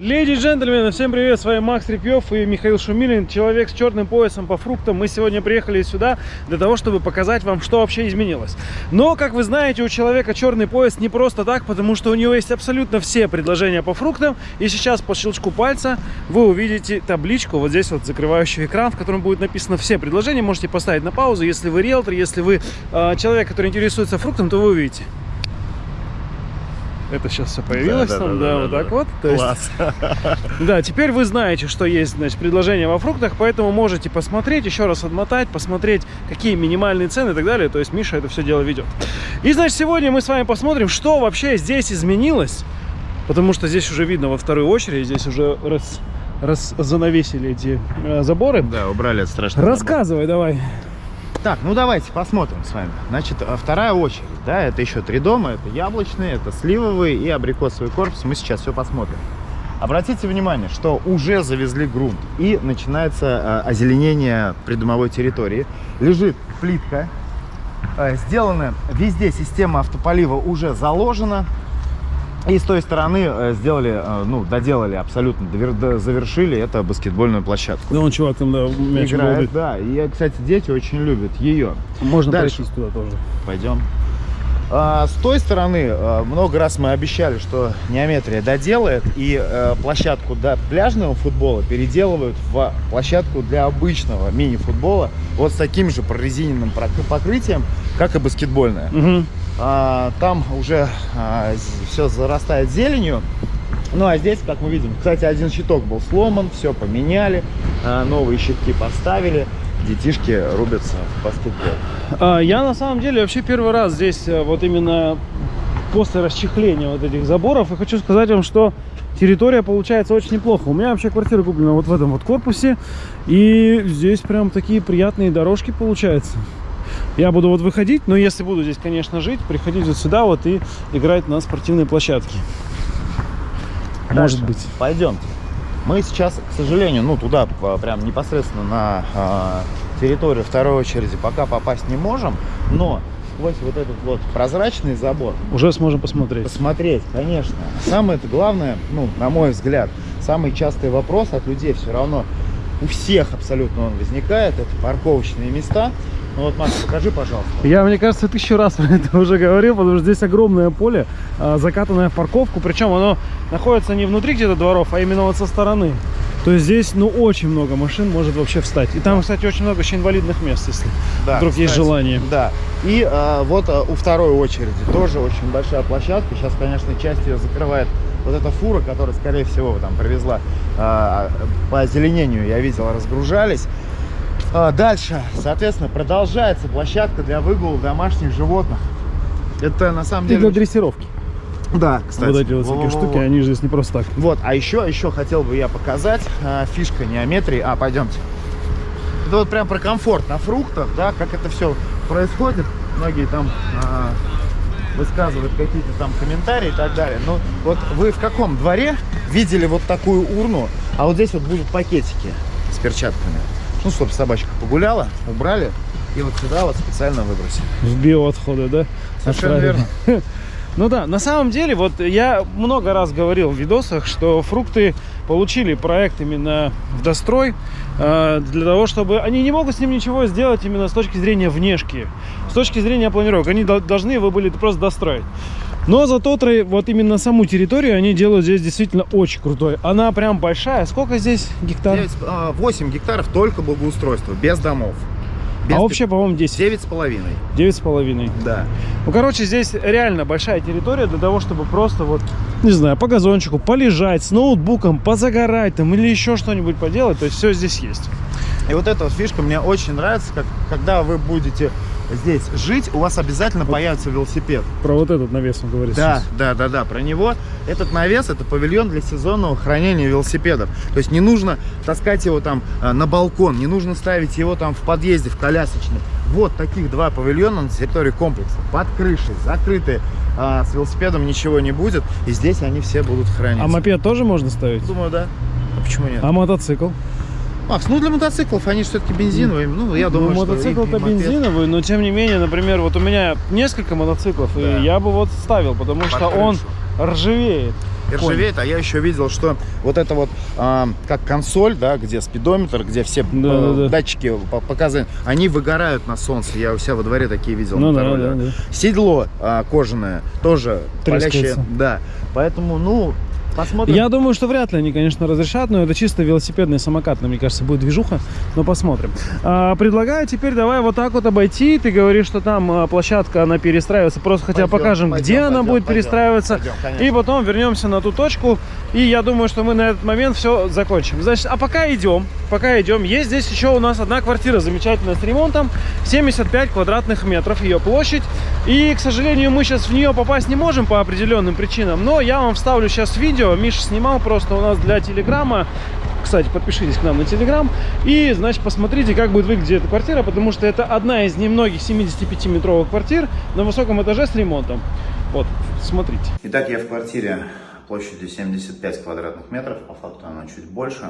Леди и джентльмены, всем привет, с вами Макс Репьев и Михаил Шумилин, человек с черным поясом по фруктам. Мы сегодня приехали сюда для того, чтобы показать вам, что вообще изменилось. Но, как вы знаете, у человека черный пояс не просто так, потому что у него есть абсолютно все предложения по фруктам. И сейчас по щелчку пальца вы увидите табличку, вот здесь вот закрывающий экран, в котором будет написано все предложения. Можете поставить на паузу, если вы риэлтор, если вы э, человек, который интересуется фруктом, то вы увидите. Это сейчас все появилось Да, там, да, да, да, вот да. так вот. То есть- Класс. да, теперь вы знаете, что есть, значит, предложение во фруктах, поэтому можете посмотреть, еще раз отмотать, посмотреть, какие минимальные цены и так далее. То есть Миша это все дело ведет. И, значит, сегодня мы с вами посмотрим, что вообще здесь изменилось, потому что здесь уже видно во вторую очередь, здесь уже раз, раз занавесили эти э, заборы. Да, убрали это страшно. Рассказывай давай. Так, ну давайте посмотрим с вами. Значит, а, вторая очередь, да, это еще три дома. Это яблочный, это сливовый и абрикосовый корпус. Мы сейчас все посмотрим. Обратите внимание, что уже завезли грунт и начинается а, озеленение придомовой территории. Лежит плитка. А, Сделана везде система автополива уже заложена. И с той стороны э, сделали, э, ну, доделали абсолютно, завершили это баскетбольную площадку. Да, он чувак там, да, мяч Играет, балдит. да. И, кстати, дети очень любят ее. Можно Дальше. пройтись туда тоже. Пойдем. А, с той стороны, а, много раз мы обещали, что Неометрия доделает и э, площадку для пляжного футбола переделывают в площадку для обычного мини-футбола вот с таким же прорезиненным покрытием, как и баскетбольная. Мгм. А, там уже все зарастает зеленью. Ну а здесь, как мы видим, кстати, один щиток был сломан, все поменяли, а, новые щитки поставили, детишки рубятся в баскетбол. А, Я на самом деле вообще первый раз здесь э, вот именно после расчехления вот этих заборов. И хочу сказать вам, что территория получается очень неплохо. У меня вообще квартира куплена вот в этом вот корпусе. И здесь прям такие приятные дорожки получаются. Я буду вот выходить, но если буду здесь, конечно, жить, приходить вот сюда вот и играть на спортивной площадке. Может Дальше. быть. Пойдемте. Мы сейчас, к сожалению, ну туда а, прям непосредственно на а, территорию второй очереди пока попасть не можем, но сквозь вот этот вот прозрачный забор Уже сможем посмотреть. посмотреть, конечно. Самое это главное, ну, на мой взгляд, самый частый вопрос от людей все равно у всех абсолютно он возникает, это парковочные места. Ну вот, Макс, покажи, пожалуйста. Я, мне кажется, тысячу раз про это уже говорил, потому что здесь огромное поле, а, закатанное в парковку, причем оно находится не внутри где-то дворов, а именно вот со стороны. То есть здесь, ну, очень много машин может вообще встать. И там, кстати, очень много еще инвалидных мест, если Да, вдруг есть кстати, желание. Да. И а, вот а, у второй очереди тоже очень большая площадка. Сейчас, конечно, часть ее закрывает вот эта фура, которая, скорее всего, там привезла а, по озеленению, я видел, разгружались. А, дальше, соответственно, продолжается площадка для выгула домашних животных. Это на самом И деле... для дрессировки. Да, кстати. вот эти вот всякие Во-во-во-во. штуки, они же здесь не просто так. Вот, а еще, еще хотел бы я показать а, фишка неометрии. А, пойдемте. Это вот прям про комфорт на фруктах, да, как это все происходит. Многие там а, высказывают какие-то там комментарии и так далее. Ну, вот вы в каком дворе видели вот такую урну, а вот здесь вот будут пакетики с перчатками. Ну, чтобы собачка погуляла, убрали и вот сюда вот специально выбросили. В биоотходы, да? Совершенно Отправили. верно. Ну да, на самом деле, вот я много раз говорил в видосах, что фрукты получили проект именно в дострой э, для того, чтобы они не могут с ним ничего сделать именно с точки зрения внешки, с точки зрения планировок. Они дол- должны его были просто достроить. Но зато вот именно саму территорию они делают здесь действительно очень крутой. Она прям большая. Сколько здесь гектар? 9, а, 8 гектаров только благоустройства, без домов. Без А общее, по-моему, 10. Девять с половиной. Девять с половиной. Да. Ну, короче, здесь реально большая территория для того, чтобы просто вот, не знаю, по газончику полежать, с ноутбуком, позагорать там или еще что-нибудь поделать. То есть все здесь есть. И вот эта вот фишка мне очень нравится, как, когда вы будете здесь жить, у вас обязательно появится велосипед. Про вот этот навес он говорит. Да, сейчас. да, да, да, про него. Этот навес, это павильон для сезонного хранения велосипедов. То есть не нужно таскать его там а, на балкон, не нужно ставить его там в подъезде, в колясочный. Вот таких два павильона на территории комплекса. Под крышей, закрытые. А, с велосипедом ничего не будет. И здесь они все будут храниться. А мопед тоже можно ставить? Думаю, да. А почему нет? А мотоцикл? Макс, ну для мотоциклов они все-таки бензиновые. Ну, я думаю, ну, что мотоцикл-то бензиновый, но тем не менее, например, вот у меня несколько мотоциклов, Да. и я бы вот ставил, потому Под что он крышу. ржавеет. ржавеет, а я еще видел, что вот это вот а, как консоль, да, где спидометр, где все Да, э, да, да. датчики по- показаны, они выгорают на солнце. Я у себя во дворе такие видел. Ну да, да, да. Седло а, кожаное тоже Трескается. палящее. Да, поэтому, ну, посмотрим. Я думаю, что вряд ли они, конечно, разрешат, но это чисто велосипедный самокат, мне кажется, будет движуха, но посмотрим. А, предлагаю теперь давай вот так вот обойти. Ты говоришь, что там а, площадка, она перестраивается, просто хотя Пойдем, покажем, пойдем, где она пойдем, будет пойдем, перестраиваться. пойдем, и потом вернемся на ту точку. И я думаю, что мы на этот момент все закончим. Значит, а пока идем, пока идем, есть здесь еще у нас одна квартира замечательная с ремонтом. 75 квадратных метров ее площадь. И, к сожалению, мы сейчас в нее попасть не можем по определенным причинам. Но я вам вставлю сейчас видео. Миша снимал просто у нас для Телеграма. Кстати, подпишитесь к нам на Телеграм. И, значит, посмотрите, как будет выглядеть эта квартира, потому что это одна из немногих 75-метровых квартир на высоком этаже с ремонтом. Вот, смотрите. Итак, я в квартире площадью 75 квадратных метров, по факту она чуть больше.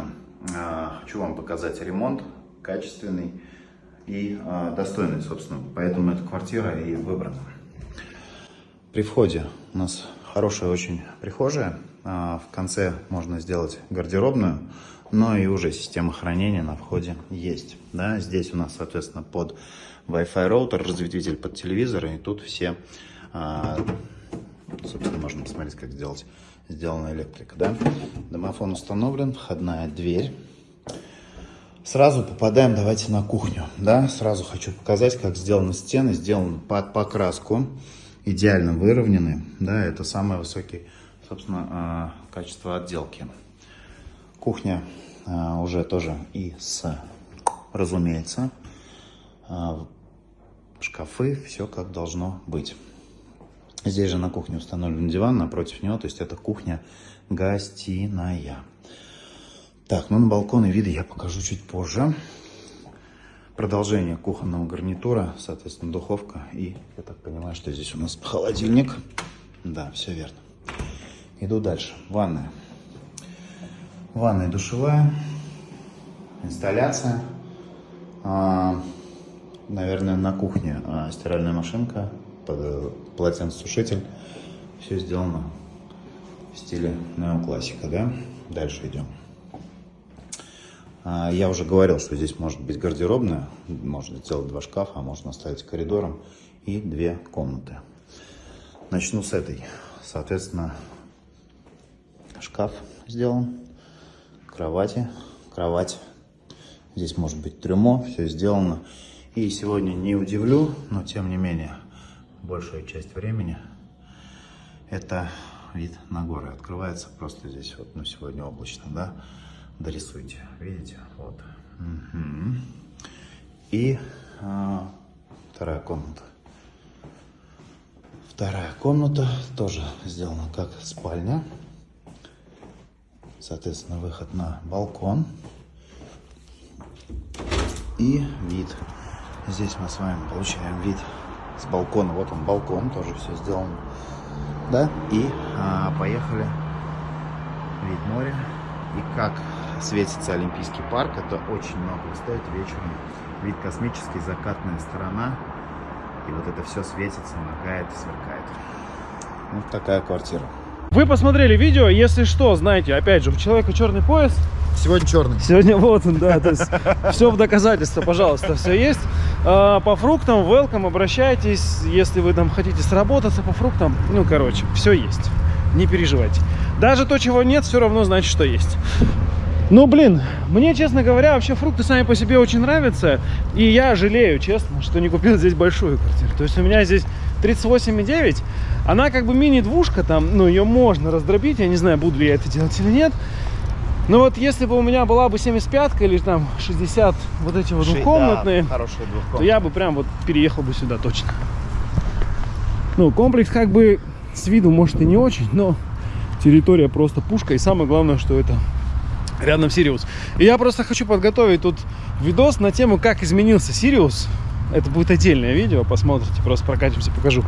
А, Хочу вам показать ремонт качественный и а, достойный, собственно. Поэтому эта квартира и выбрана. При входе у нас хорошая очень прихожая. А, В конце можно сделать гардеробную, но и уже система хранения на входе есть. Да, здесь у нас, соответственно, под Wi-Fi роутер, разветвитель под телевизор, и тут все, а, собственно, можно посмотреть, как сделать, сделана электрика. Да? Домофон установлен, входная дверь. Сразу попадаем, давайте на кухню, да, сразу хочу показать, как сделаны стены, сделаны под покраску, идеально выровнены, да, это самое высокое, собственно, а, качество отделки. Кухня а, уже тоже и с, разумеется, а, шкафы, все как должно быть. Здесь же на кухне установлен диван, напротив него, то есть это кухня гостиная. Так, ну на балконы виды я покажу чуть позже. Продолжение кухонного гарнитура, соответственно, духовка и, я так понимаю, что здесь у нас холодильник. Да, все верно. Иду дальше. Ванная. Ванная и душевая. Инсталляция. А, наверное, на кухне а, стиральная машинка, под- полотенцесушитель. Все сделано в стиле неоклассика, да? Дальше идем. А, Я уже говорил, что здесь может быть гардеробная, можно сделать два шкафа, а можно оставить коридором и две комнаты. Начну с этой. Соответственно, шкаф сделан, кровати, кровать. Здесь может быть трюмо, все сделано. И сегодня не удивлю, но тем не менее, большая часть времени это вид на горы. Открывается просто здесь вот, ну сегодня облачно, да? Дорисуйте, видите? Вот. Мгм. И а, вторая комната. Вторая комната тоже сделана как спальня. Соответственно, выход на балкон. И вид. Здесь мы с вами получаем вид с балкона. Вот он балкон, тоже все сделано. Да? И а, поехали. Вид моря. И как светится Олимпийский парк, это очень много стоит вечером. Вид космический, закатная сторона. И вот это все светится, моргает сверкает. Вот такая квартира. Вы посмотрели видео, если что, знаете, опять же, у человека черный пояс, Сегодня черный. Сегодня вот он, да, то есть все в доказательство, пожалуйста, все есть. А, По фруктам, welcome, обращайтесь, если вы там хотите сработаться по фруктам, ну, короче, все есть, не переживайте. Даже то, чего нет, все равно значит, что есть. Ну, блин, мне, честно говоря, вообще фрукты сами по себе очень нравятся, и я жалею, честно, что не купил здесь большую квартиру. То есть у меня здесь 38,9, она как бы мини-двушка там, ну, ее можно раздробить, я не знаю, буду ли я это делать или нет. Но вот если бы у меня была бы 75 или там 60 вот эти вот двухкомнатные, то двухкомнатные. я бы прям вот переехал бы сюда точно. Ну, комплекс как бы с виду может и не очень, но территория просто пушка. И самое главное, что это рядом Сириус. И я просто хочу подготовить тут видос на тему, как изменился Сириус. Это будет отдельное видео, посмотрите, просто прокатимся, покажу.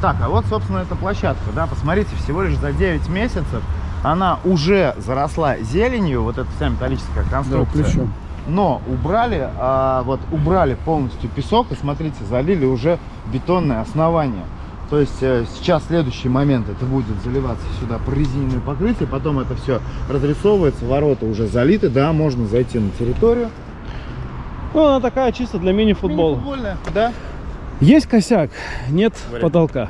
Так, а вот, собственно, эта площадка, да, посмотрите, всего лишь за 9 месяцев она уже заросла зеленью, вот эта вся металлическая конструкция. Но убрали, а, вот убрали полностью песок и смотрите, залили уже бетонное основание. То есть э, сейчас следующий момент, это будет заливаться сюда прорезиненное покрытие, потом это все разрисовывается, ворота уже залиты, да, можно зайти на территорию. Ну, она такая чисто для мини-футбола. Мини-футбольная, да. Есть косяк, нет Говори. потолка.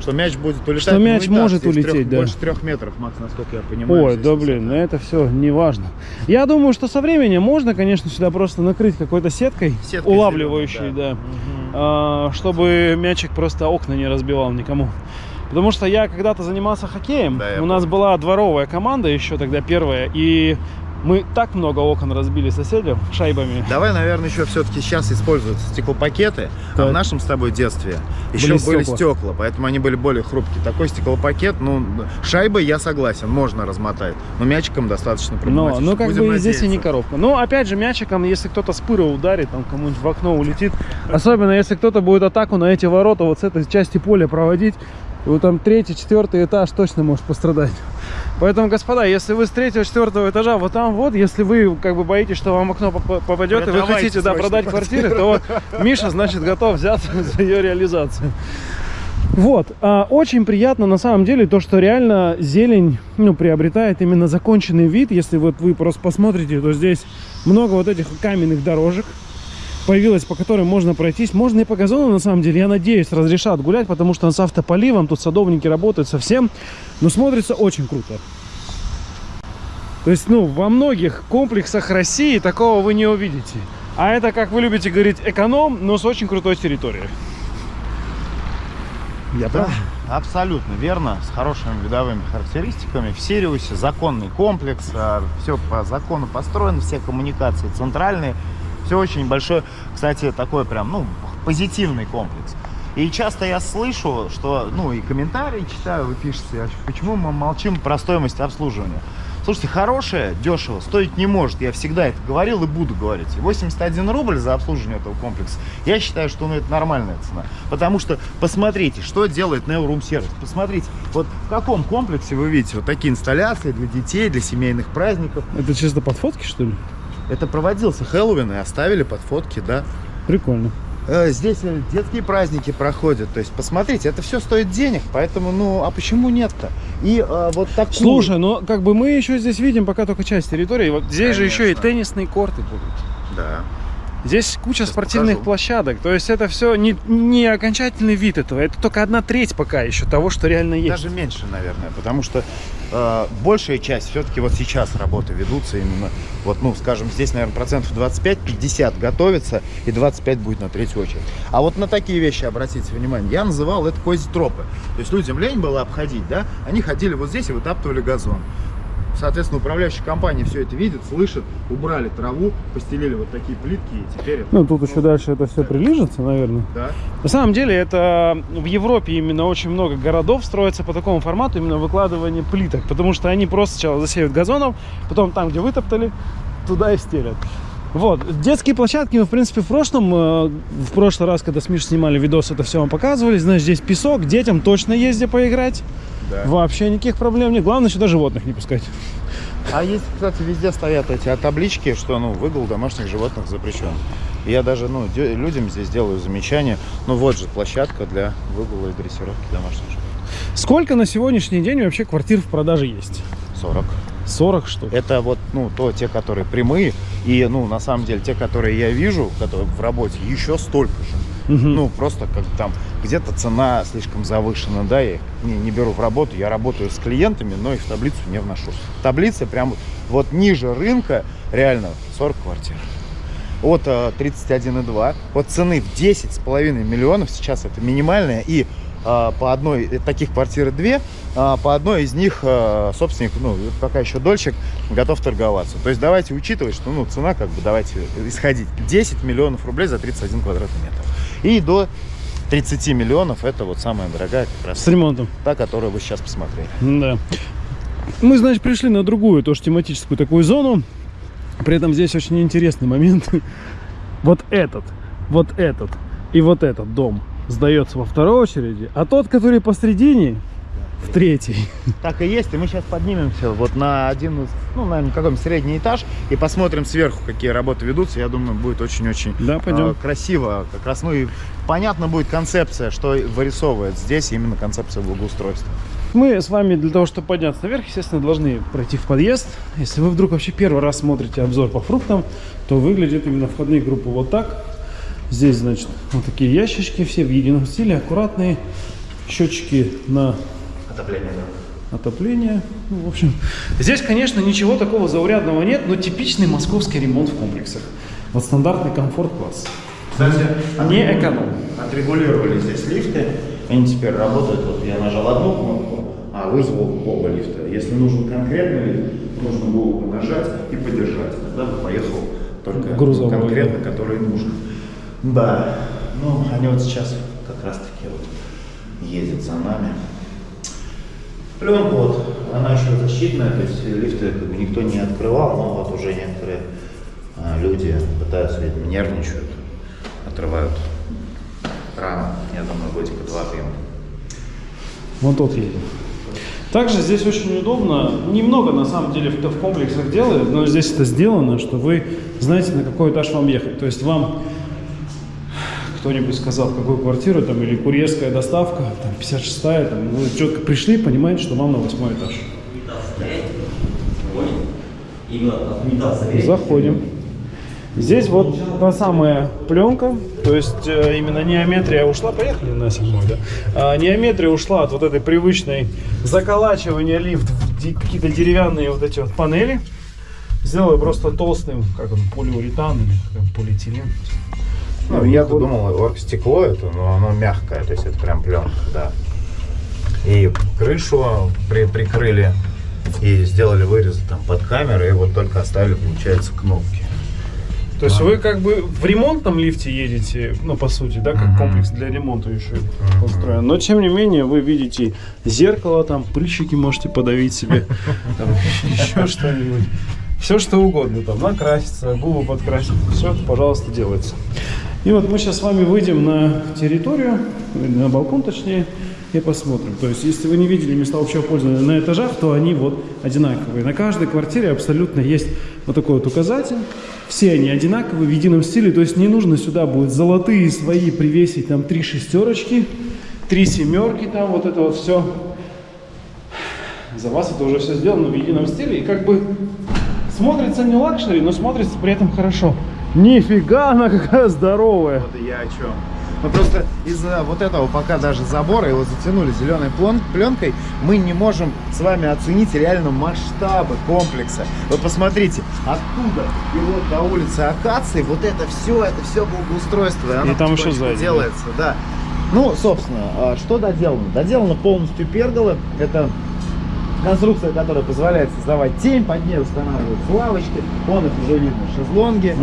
Что мяч будет улетать. Что мяч ну, и так, может улететь, трех- да. Больше трех метров, Макс, насколько я понимаю. Ой, да блин, ну это все не важно. Я думаю, что со временем можно, конечно, сюда просто накрыть какой-то сеткой, Сеткой улавливающей, зелёной, да, Мгм. а, чтобы мячик просто окна не разбивал никому. Потому что я когда-то занимался хоккеем, Да, у нас помню. была дворовая команда еще тогда первая, и мы так много окон разбили соседям шайбами. Давай, наверное, еще все-таки сейчас используются стеклопакеты, а Так. в нашем с тобой детстве еще Были были, стекла. стекла, поэтому они были более хрупкие. Такой стеклопакет, ну, шайбой я согласен, можно размотать, но мячиком достаточно Но, проблематично. ну как Будем бы здесь и не надеяться. коробка. Но опять же мячиком, если кто-то с пыра ударит, там кому-нибудь в окно улетит. Особенно если кто-то будет атаку на эти ворота вот с этой части поля проводить. И вот там третий, четвертый этаж точно может пострадать. Поэтому, господа, если вы с третьего, четвертого этажа вот там вот, если вы как бы боитесь, что вам окно поп- попадет, и вы хотите да, продать квартиры, то вот Миша, значит, готов взяться за ее реализацию. Вот, а, очень приятно на самом деле то, что реально зелень, ну, приобретает именно законченный вид. Если вот вы просто посмотрите, то здесь много вот этих каменных дорожек появилось, по которым можно пройтись. Можно и по газону, на самом деле, я надеюсь, разрешат гулять, потому что он с автополивом, тут садовники работают совсем, но смотрится очень круто. То есть, ну, во многих комплексах России такого вы не увидите. А это, как вы любите говорить, эконом, но с очень крутой территорией. Я Да, прав? абсолютно верно, с хорошими видовыми характеристиками. В Сириусе законный комплекс, все по закону построено, все коммуникации центральные. Все очень большое, кстати, такой прям, ну, позитивный комплекс. И часто я слышу, что, ну, и комментарии читаю, вы пишете, «А почему мы молчим про стоимость обслуживания. Слушайте, хорошее, дешево, стоить не может. Я всегда это говорил и буду говорить. И 81 рубль за обслуживание этого комплекса, я считаю, что ну, это нормальная цена. Потому что посмотрите, что делает Neo Room Service. Посмотрите, вот в каком комплексе вы видите вот такие инсталляции для детей, для семейных праздников. Это чисто под фотки, что ли? Это проводился Хэллоуин и оставили под фотки, да. Прикольно. Э, Здесь э, детские праздники проходят. То есть, посмотрите, это все стоит денег. Поэтому, ну, а почему нет-то? И э, вот такую... Слушай, но как бы мы еще здесь видим пока только часть территории. Вот здесь же еще и Конечно. теннисные корты будут. Да. Здесь куча Сейчас спортивных покажу. площадок. То есть это все не, не окончательный вид этого. Это только одна треть пока еще того, что реально есть. Даже меньше, наверное, потому что э, большая часть все-таки вот сейчас работы ведутся именно, вот, ну, скажем, здесь, наверное, процентов 25-50 готовится, и 25 будет на третью очередь. А вот на такие вещи обратите внимание. Я называл это козитропы. То есть людям лень было обходить, да? Они ходили вот здесь и вытаптывали газон. Соответственно, управляющая компания все это видит, слышит, убрали траву, постелили вот такие плитки, и теперь это... Ну, тут еще дальше это все прилежится, наверное. Да. На самом деле, это в Европе именно очень много городов строится по такому формату, именно выкладывание плиток. Потому что они просто сначала засеют газоном, потом там, где вытоптали, туда и стелят. Вот, детские площадки мы, в принципе, в прошлом, э, в прошлый раз, когда с Мишей снимали видос, это все вам показывали. Знаешь, здесь песок, детям точно езде поиграть. Да. Вообще никаких проблем нет. Главное, сюда животных не пускать. А есть, кстати, везде стоят эти таблички, что ну выгул домашних животных запрещен. Я даже ну, людям здесь делаю замечание. Ну вот же площадка для выгула и дрессировки домашних животных. Сколько на сегодняшний день вообще квартир в продаже есть? 40. 40 штук. Это вот, ну, то, те, которые прямые. И, ну, на самом деле, те, которые я вижу, которые в работе, еще столько же. Мгм. Ну, просто как там где-то цена слишком завышена, да, я их не, не беру в работу, я работаю с клиентами, но их в таблицу не вношу. Таблица прям вот, вот ниже рынка, реально, 40 квартир. От э, 31,2, от цены в 10,5 миллионов, сейчас это минимальная, и э, по одной, э, таких квартир две, а по одной из них э, собственник, ну, пока еще дольщик, готов торговаться. То есть давайте учитывать, что, ну, цена, как бы, давайте исходить, 10 миллионов рублей за 31 квадратный метр. И до 30 миллионов это вот самая дорогая как раз С ремонтом. та, которую вы сейчас посмотрели. Да. Мы, значит, пришли на другую, тоже тематическую такую зону. При этом здесь очень интересный момент. Вот этот, вот этот и вот этот дом сдается во второй очереди, а тот, который посредине, в третий. Так и есть, и мы сейчас поднимемся вот на один из, ну, наверное, какой-нибудь средний этаж и посмотрим сверху, какие работы ведутся. Я думаю, будет очень-очень Да, пойдем. э, красиво. Как раз, ну и понятно будет концепция, что вырисовывает здесь именно концепция благоустройства. Мы с вами для того, чтобы подняться наверх, естественно, должны пройти в подъезд. Если вы вдруг вообще первый раз смотрите обзор по фруктам, то выглядит именно входные группы вот так. Здесь, значит, вот такие ящички, все в едином стиле, аккуратные. Счетчики на Отопление, отопление. Ну, в общем, здесь, конечно, ничего такого заурядного нет, но типичный московский ремонт в комплексах. Вот стандартный комфорт-класс. Кстати, Не эконом. Отрегулировали здесь лифты. Они теперь работают. Вот я нажал одну кнопку, а вызвал оба лифта. Если нужен конкретный лифт, нужно было бы нажать и подержать. Тогда бы поехал только Грузовой, конкретно, который нужен. Да. Ну, они вот сейчас как раз таки вот ездят за нами. Пленка вот, она еще защитная, то есть лифты как бы никто не открывал, но вот уже некоторые а, люди пытаются, видимо, нервничают, отрывают рано. Я думаю, годика два-три. Вон тот едет. Также здесь очень удобно, немного на самом деле в, в комплексах делают, но здесь это сделано, что вы знаете, на какой этаж вам ехать. То есть вам кто-нибудь сказал, в какую квартиру, там, или курьерская доставка, там, 56-я, там, вы четко пришли, понимаете, что вам на восьмой этаж. Заходим. Здесь вот та самая пленка, то есть э, именно неометрия ушла, поехали на седьмой, да? А, неометрия ушла от вот этой привычной заколачивания лифт в какие-то деревянные вот эти вот панели. Сделали просто толстым, как он, полиуретан или как он, полиэтилен. Ну, я-то думал, оргстекло это, но оно мягкое, то есть это прям пленка, да. И крышу при- прикрыли, и сделали вырезы там под камерой, и вот только оставили, получается, кнопки. То есть вы как бы в ремонтном лифте едете, ну по сути, да, как Мгм. комплекс для ремонта еще Мгм. построен. Но тем не менее вы видите зеркало, там прыщики можете подавить себе, еще что-нибудь. Все что угодно, там накраситься, губы подкрасить, все это, пожалуйста, делается. И вот мы сейчас с вами выйдем на территорию, на балкон точнее, и посмотрим. То есть, если вы не видели места общего пользования на этажах, то они вот одинаковые. На каждой квартире абсолютно есть вот такой вот указатель. Все они одинаковые в едином стиле, то есть не нужно сюда будет золотые свои привесить, там три шестерочки, три семерки, там вот это вот все. За вас это уже все сделано в едином стиле, и как бы смотрится не luxury, но смотрится при этом хорошо. Нифига она какая здоровая. Вот и я о чем. Мы просто из-за вот этого пока даже забора его затянули зеленой плен- пленкой, мы не можем с вами оценить реально масштабы комплекса. Вот посмотрите, оттуда и вот до улицы Акации, вот это все, это все благоустройство. И, оно И там еще сзади, да. делается, да. Ну, собственно, а что доделано? Доделано полностью перголы. Это конструкция, которая позволяет создавать тень, под ней устанавливаются лавочки, вон их уже видно, шезлонги и так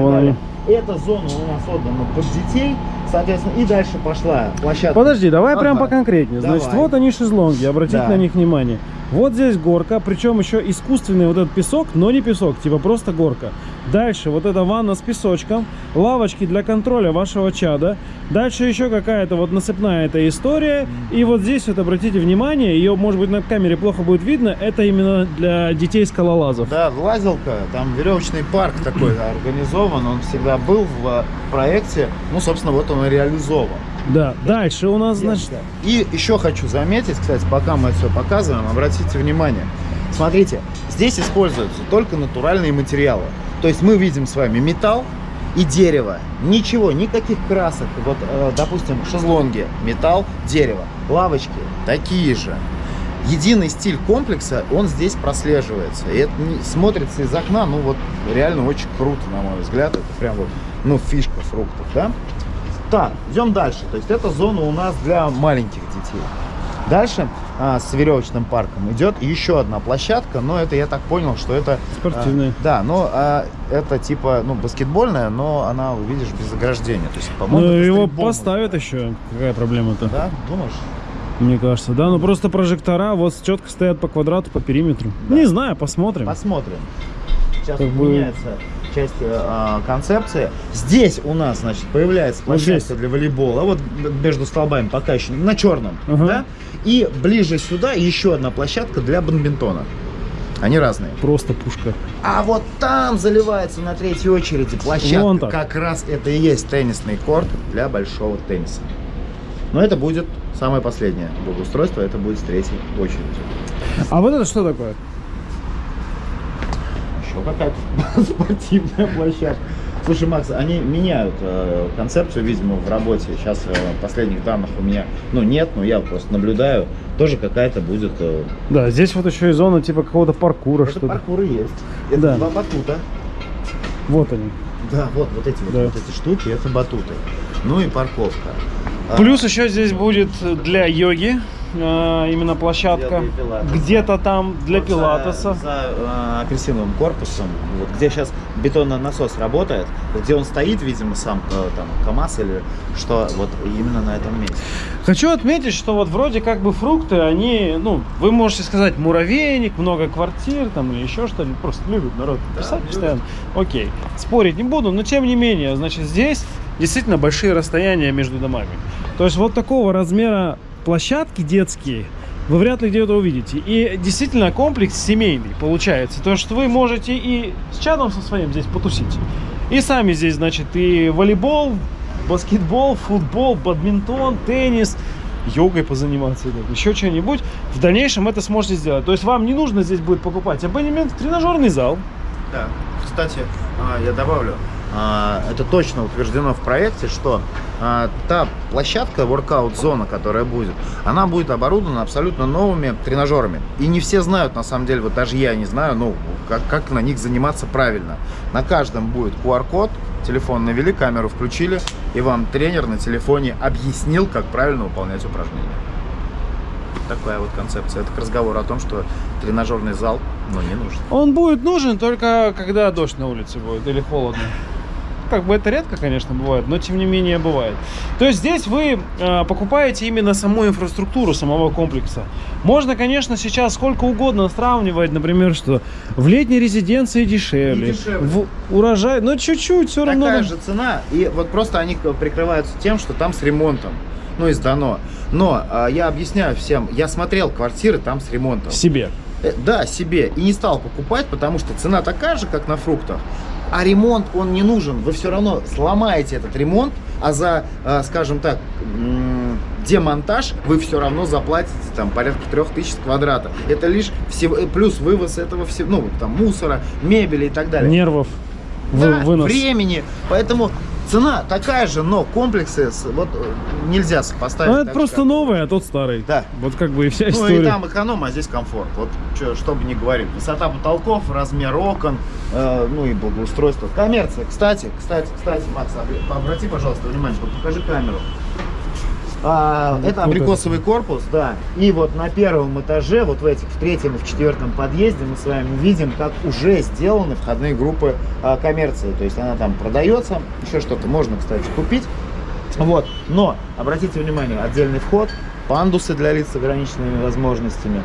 вон далее. они. Эта зона у нас отдана под детей, соответственно, и дальше пошла площадка. Подожди, давай прям Ага. поконкретнее. Значит, Давай. вот они шезлонги, обратите Да. на них внимание. Вот здесь горка, причем еще искусственный вот этот песок, но не песок, типа просто горка. Дальше вот эта ванна с песочком, лавочки для контроля вашего чада. Дальше еще какая-то вот насыпная эта история. И вот здесь вот обратите внимание, ее может быть на камере плохо будет видно, это именно для детей скалолазов. Да, лазилка, там веревочный парк такой организован, он всегда был в э, проекте, ну, собственно, вот он и реализован. Да, дальше у нас, значит, И еще хочу заметить, кстати, пока мы это все показываем, обратите внимание. Смотрите, здесь используются только натуральные материалы. То есть мы видим с вами металл и дерево. Ничего, никаких красок. Вот, э, допустим, шезлонги, металл, дерево. Лавочки такие же. Единый стиль комплекса, он здесь прослеживается. И это смотрится из окна, ну вот реально очень круто, на мой взгляд. Это прям вот, ну, фишка фруктов, да? Так, идем дальше. То есть эта зона у нас для маленьких детей. Дальше а, с веревочным парком идет еще одна площадка, но это я так понял, что это... а, Спортивная. да, но а, это типа, ну, баскетбольная, но она, видишь, без ограждения. То есть, по-моему, ну, его поставят еще. Какая проблема-то? Да, думаешь? Мне кажется, да, ну просто прожектора вот четко стоят по квадрату, по периметру. Да. Не знаю, посмотрим. Посмотрим. Сейчас Как тут бы- меняется часть э, концепции. Здесь у нас, значит, появляется Вот площадка здесь. для волейбола, вот между столбами пока еще на черном, Ага. да? И ближе сюда еще одна площадка для бадминтона. Они разные. Просто пушка. А вот там заливается на третьей очереди площадка. Вон так. Как раз это и есть теннисный корт для большого тенниса. Но это будет самое последнее благоустройство, это будет с третьей очереди. А вот это что такое? Еще какая-то спортивная площадка. Слушай, Макс, они меняют э, концепцию, видимо, в работе. Сейчас э, последних данных у меня, ну, нет, но я просто наблюдаю. Тоже какая-то будет... э, Да, здесь вот еще и зона типа какого-то паркура, что-то. паркур и есть. Это Да. два батута. Вот они. Да, вот, вот эти вот, Да. вот эти штуки, это батуты. Ну и парковка. А, Плюс еще здесь будет для йоги э, именно площадка. Где-то там для вот за- пилатеса. За, э, апельсиновым корпусом, вот где сейчас бетонный насос работает, где он стоит, видимо, сам э, там КАМАЗ или что, вот именно на этом месте. Хочу отметить, что вот вроде как бы фрукты, они, ну, вы можете сказать муравейник, много квартир там или еще что-нибудь, просто любят народ Да, писать любят. постоянно. Окей, спорить не буду, но тем не менее, значит, здесь действительно большие расстояния между домами. То есть вот такого размера площадки детские вы вряд ли где-то увидите. И действительно комплекс семейный получается. То, что вы можете и с чадом со своим здесь потусить. И сами здесь, значит, и волейбол, баскетбол, футбол, бадминтон, теннис, йогой позаниматься, там, еще что-нибудь. В дальнейшем это сможете сделать. То есть вам не нужно здесь будет покупать абонемент в тренажерный зал. Да, кстати, а, я добавлю, это точно утверждено в проекте, что а, та площадка, воркаут-зона, которая будет, она будет оборудована абсолютно новыми тренажерами. И не все знают, на самом деле, вот даже я не знаю, ну, как, как на них заниматься правильно. На каждом будет QR-код, телефон навели, камеру включили, и вам тренер на телефоне объяснил, как правильно выполнять упражнения. Такая вот концепция. Это к разговору о том, что тренажерный зал, ну, не нужен. Он будет нужен только когда дождь на улице будет или холодно. Как бы это редко, конечно, бывает, но тем не менее бывает. То есть здесь вы э, покупаете именно саму инфраструктуру самого комплекса. Можно, конечно, сейчас сколько угодно сравнивать, например, что в летней резиденции дешевле, дешевле. в урожай, но чуть-чуть все равно. Такая же цена, и вот просто они прикрываются тем, что там с ремонтом, ну и сдано. Но а, я объясняю всем, я смотрел квартиры там с ремонтом. себе. Э, Да, себе. И не стал покупать, потому что цена такая же, как на фруктах. А ремонт, он не нужен. Вы все равно сломаете этот ремонт, а за, э, скажем так, демонтаж вы все равно заплатите там порядка трех тысяч с квадрата. Это лишь всего, э, плюс вывоз этого всего, ну, там, мусора, мебели и так далее. Нервов. Да, вынос. времени. Поэтому цена такая же, но комплексы вот э, нельзя сопоставить. Ну, это просто как- новый, а тот старый. Да. Вот как бы и вся Ну история. и там эконом, а здесь комфорт. Вот чё, что бы ни говорили. Высота потолков, размер окон, э, ну и благоустройство. Коммерция. Кстати, кстати, кстати, Макс, обр- обрати, пожалуйста, внимание, покажи камеру. А, это абрикосовый корпус, да. И вот на первом этаже, вот в этих, в третьем и в четвертом подъезде мы с вами видим, как уже сделаны входные группы а, коммерции. То есть она там продается, еще что-то можно, кстати, купить. Вот. Но, обратите внимание, отдельный вход, пандусы для лиц с ограниченными возможностями,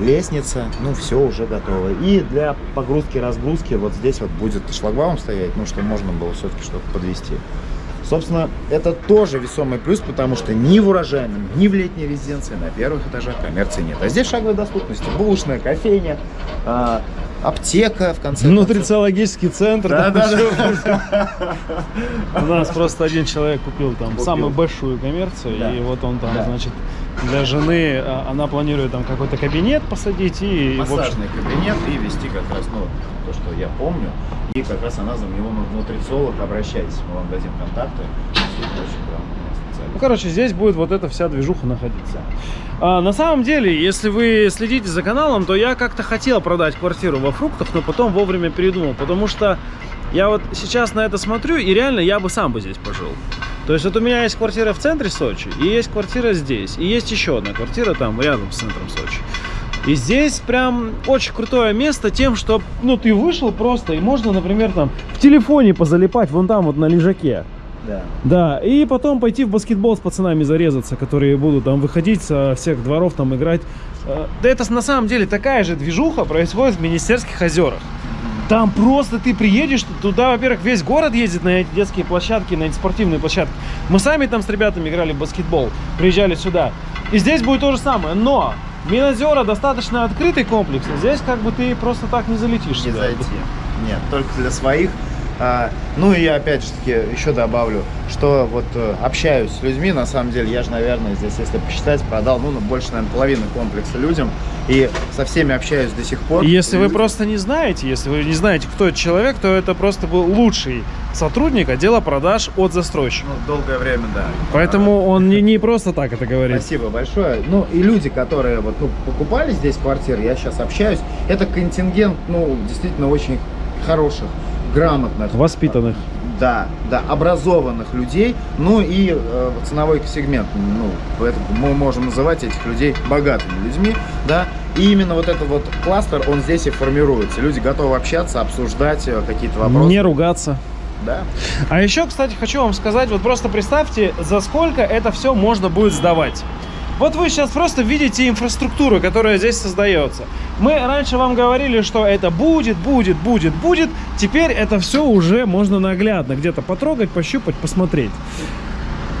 лестница, ну все уже готово. И для погрузки-разгрузки вот здесь вот будет шлагбаум стоять, ну что можно было все-таки что-то подвести. Собственно, это тоже весомый плюс, потому что ни в урожайном, ни в летней резиденции на первых этажах коммерции нет. А здесь шаговой доступности. Булочная, кофейня, а, аптека, в конце. Нутрициологический центр. Да, да, ещё У нас просто один человек купил там самую большую коммерцию, Да. и вот он там, Да. значит, для жены, а, она планирует там какой-то кабинет посадить и, в общем, массажный кабинет и вести как раз, ну, то, что я помню. И как раз она за него ну, нутрициолог, обращайтесь, мы вам дадим контакты. Ну, короче, здесь будет вот эта вся движуха находиться. А, на самом деле, если вы следите за каналом, то я как-то хотел продать квартиру во фруктах, но потом вовремя передумал, потому что я вот сейчас на это смотрю, и реально я бы сам бы здесь пожил. То есть вот у меня есть квартира в центре Сочи, и есть квартира здесь, и есть еще одна квартира там рядом с центром Сочи. И здесь прям очень крутое место тем, что, ну, ты вышел просто, и можно, например, там в телефоне позалипать вон там вот на лежаке. Да. Да, и потом пойти в баскетбол с пацанами зарезаться, которые будут там выходить со всех дворов там играть. Э, Да это на самом деле такая же движуха происходит в Министерских озерах. Там просто ты приедешь, туда, во-первых, весь город ездит на эти детские площадки, на эти спортивные площадки. Мы сами там с ребятами играли в баскетбол, приезжали сюда. И здесь будет то же самое, но Минозера достаточно открытый комплекс, здесь как бы ты просто так не залетишь Не сюда. зайти. Нет, только для своих. А, ну и опять же таки еще добавлю, что вот э, общаюсь с людьми, на самом деле, я же, наверное, здесь, если посчитать, продал, ну, больше, наверное, половины комплекса людям, и со всеми общаюсь до сих пор. И Если И вы просто не знаете, если вы не знаете, кто этот человек, то это просто был лучший сотрудник отдела продаж от застройщика. Ну, долгое время, да. Поэтому он не, не просто так это говорит. Спасибо большое. Ну и люди, которые вот ну, покупали здесь квартиры, я сейчас общаюсь, это контингент, ну, действительно очень хороших, грамотных, Воспитанных. да, да, образованных людей, ну и э, ценовой сегмент, ну, поэтому мы можем называть этих людей богатыми людьми, да, и именно вот этот вот кластер, он здесь и формируется. Люди готовы общаться, обсуждать э, какие-то вопросы. Не ругаться. Да. А еще, кстати, хочу вам сказать, вот просто представьте, за сколько это все можно будет сдавать. Вот вы сейчас просто видите инфраструктуру, которая здесь создается. Мы раньше вам говорили, что это будет, будет, будет, будет. Теперь это все уже можно наглядно где-то потрогать, пощупать, посмотреть.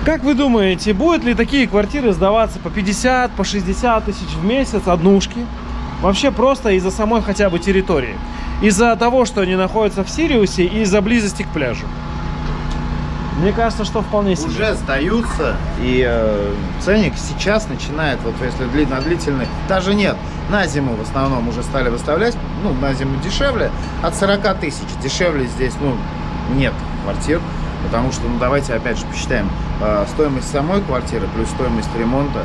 Как вы думаете, будут ли такие квартиры сдаваться по 50, по 60 тысяч в месяц, однушки? Вообще просто из-за самой хотя бы территории. Из-за того, что они находятся в Сириусе и из-за близости к пляжу. Мне кажется, что вполне себе. Уже сдаются, и э, ценник сейчас начинает, вот если дли- на длительный, даже нет, на зиму в основном уже стали выставлять, ну, на зиму дешевле, от 40 тысяч. Дешевле здесь, ну, нет квартир, потому что, ну, давайте опять же посчитаем, э, стоимость самой квартиры плюс стоимость ремонта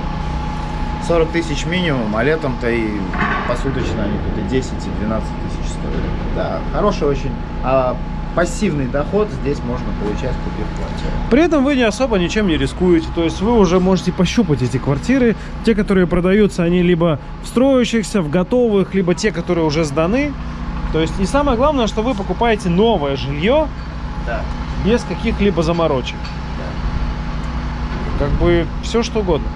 40 тысяч минимум, а летом-то и посуточно они тут и 10, и 12 тысяч стоят. Да, хороший очень а, пассивный доход здесь можно получать, купив квартиру. При этом вы не особо ничем не рискуете. То есть вы уже можете пощупать эти квартиры. Те, которые продаются, они либо в строящихся, в готовых, либо те, которые уже сданы. То есть и самое главное, что вы покупаете новое жилье Да. без каких-либо заморочек. Как бы все что угодно.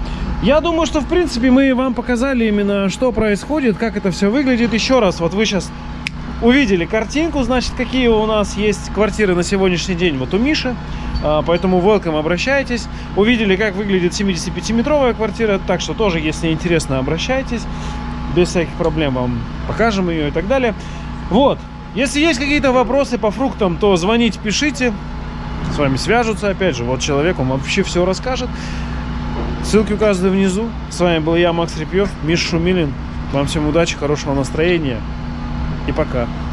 Я думаю, что в принципе мы вам показали именно, что происходит, как это все выглядит. Еще раз, вот вы сейчас увидели картинку, значит, какие у нас есть квартиры на сегодняшний день вот у Миши. А, Поэтому welcome, обращайтесь. Увидели, как выглядит 75-метровая квартира, так что тоже, если интересно, обращайтесь. Без всяких проблем вам покажем ее и так далее. Вот. Если есть какие-то вопросы по фруктам, то звоните, пишите. С вами свяжутся, опять же, вот человек, он вообще все расскажет. Ссылки указаны внизу. С вами был я, Макс Репьев, Миша Шумилин. Вам всем удачи, хорошего настроения и пока.